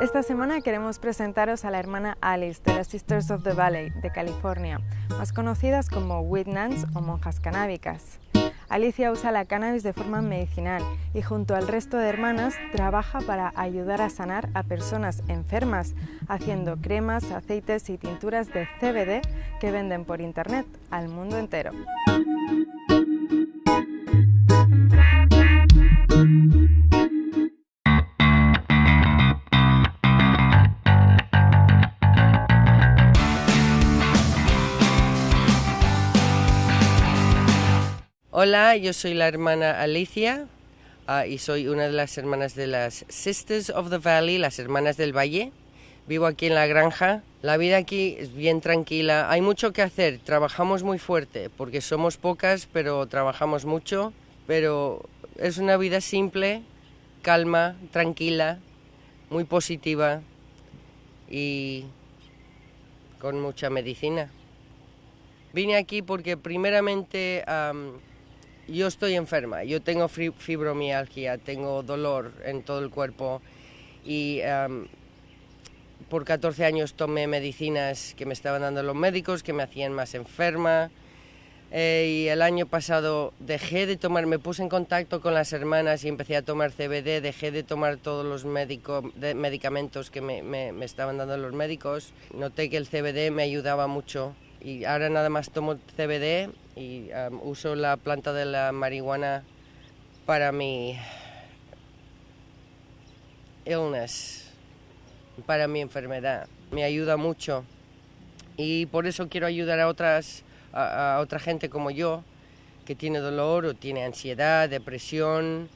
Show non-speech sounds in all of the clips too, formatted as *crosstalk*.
Esta semana queremos presentaros a la hermana Alice de las Sisters of the Valley de California, más conocidas como Nuns o monjas canábicas. Alicia usa la cannabis de forma medicinal y junto al resto de hermanas trabaja para ayudar a sanar a personas enfermas, haciendo cremas, aceites y tinturas de CBD que venden por internet al mundo entero. Hola, yo soy la hermana Alicia ah, y soy una de las hermanas de las Sisters of the Valley, las hermanas del Valle. Vivo aquí en la granja. La vida aquí es bien tranquila. Hay mucho que hacer. Trabajamos muy fuerte porque somos pocas, pero trabajamos mucho. Pero es una vida simple, calma, tranquila, muy positiva y con mucha medicina. Vine aquí porque primeramente yo estoy enferma, yo tengo fibromialgia, tengo dolor en todo el cuerpo y por 14 años tomé medicinas que me estaban dando los médicos, que me hacían más enferma. Eh, y el año pasado dejé de tomar, me puse en contacto con las hermanas y empecé a tomar CBD, dejé de tomar todos los medicamentos que me, me estaban dando los médicos. Noté que el CBD me ayudaba mucho y ahora nada más tomo CBD y uso la planta de la marihuana para mi illness, para mi enfermedad. Me ayuda mucho y por eso quiero ayudar a otras a, otra gente como yo que tiene dolor o tiene ansiedad, depresión,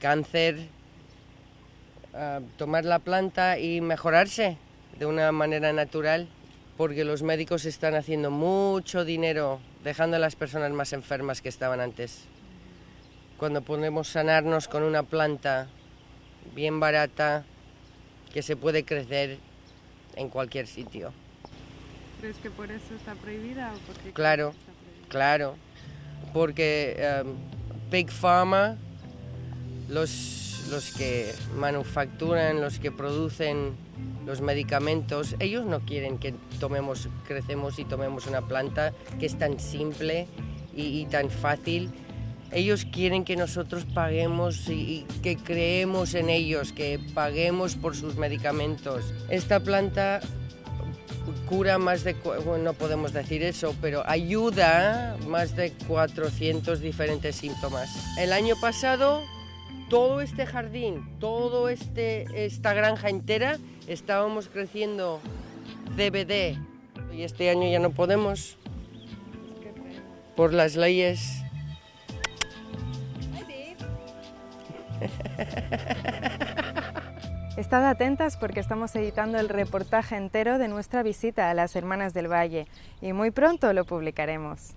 cáncer, tomar la planta y mejorarse de una manera natural porque los médicos están haciendo mucho dinero dejando a las personas más enfermas que estaban antes. Cuando podemos sanarnos con una planta bien barata que se puede crecer en cualquier sitio. ¿Crees que por eso está prohibida o porque Claro, claro, porque um, Big Pharma, los, los que manufacturan, los que producen los medicamentos, ellos no quieren que tomemos, crecemos y tomemos una planta que es tan simple y, tan fácil. Ellos quieren que nosotros paguemos y, que creemos en ellos, que paguemos por sus medicamentos. Esta planta cura más de, bueno, no podemos decir eso, pero ayuda más de 400 diferentes síntomas. El año pasado todo este jardín, todo este, esta granja entera, estábamos creciendo CBD y este año ya no podemos por las leyes. *laughs* Estad atentas porque estamos editando el reportaje entero de nuestra visita a las Hermanas del Valle y muy pronto lo publicaremos.